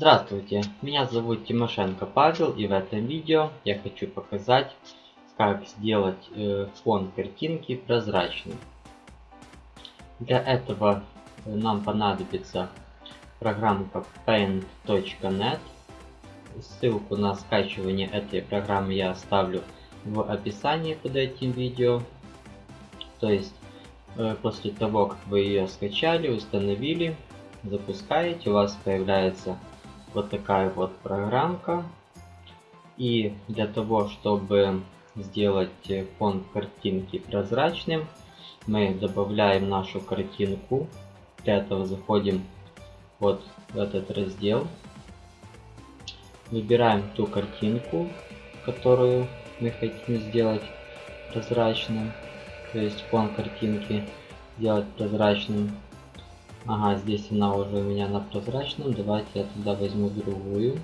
Здравствуйте, меня зовут Тимошенко Павел и в этом видео я хочу показать как сделать э, фон картинки прозрачным. Для этого нам понадобится программка paint.net. Ссылку на скачивание этой программы я оставлю в описании под этим видео. То есть э, после того как вы ее скачали, установили, запускаете, у вас появляется вот такая вот программка. И для того, чтобы сделать фон картинки прозрачным, мы добавляем нашу картинку. Для этого заходим вот в этот раздел. Выбираем ту картинку, которую мы хотим сделать прозрачным. То есть фон картинки сделать прозрачным. Ага, здесь она уже у меня на прозрачном. Давайте я тогда возьму другую.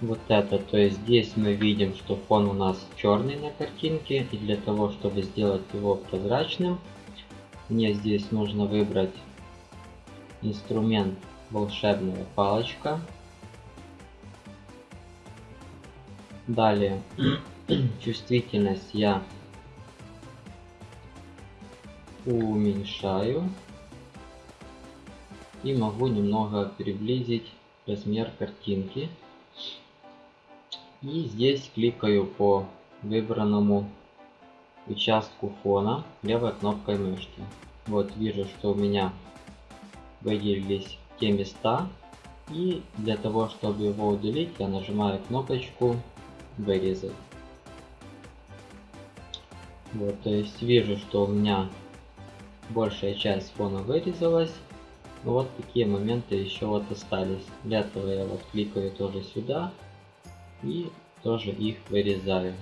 Вот это, то есть здесь мы видим, что фон у нас черный на картинке. И для того, чтобы сделать его прозрачным, мне здесь нужно выбрать инструмент волшебная палочка. Далее чувствительность я уменьшаю и могу немного приблизить размер картинки. И здесь кликаю по выбранному участку фона левой кнопкой мышки. Вот вижу, что у меня выделились те места. И для того, чтобы его удалить, я нажимаю кнопочку вырезать. Вот, то есть вижу, что у меня большая часть фона вырезалась. Но вот такие моменты еще вот остались. Для этого я вот кликаю тоже сюда и тоже их вырезаю.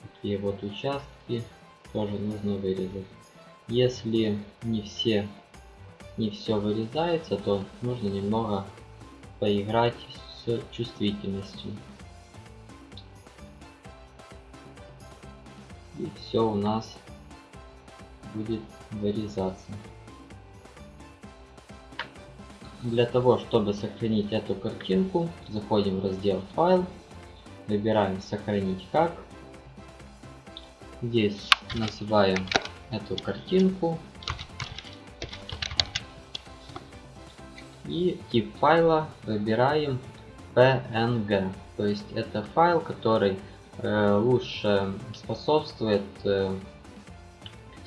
Такие вот участки тоже нужно вырезать. Если не все не все вырезается, то нужно немного поиграть с чувствительностью. И все у нас будет вырезаться. Для того, чтобы сохранить эту картинку, заходим в раздел «Файл», выбираем «Сохранить как». Здесь называем эту картинку. И тип файла выбираем PNG. То есть это файл, который э, лучше способствует э,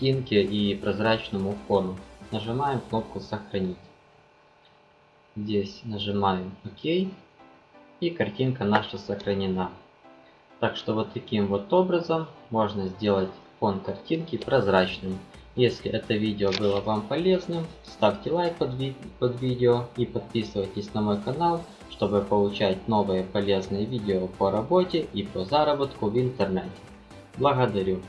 картинке и прозрачному фону. Нажимаем кнопку «Сохранить». Здесь нажимаем ОК. И картинка наша сохранена. Так что вот таким вот образом можно сделать фон картинки прозрачным. Если это видео было вам полезным, ставьте лайк под, ви под видео и подписывайтесь на мой канал, чтобы получать новые полезные видео по работе и по заработку в интернете. Благодарю.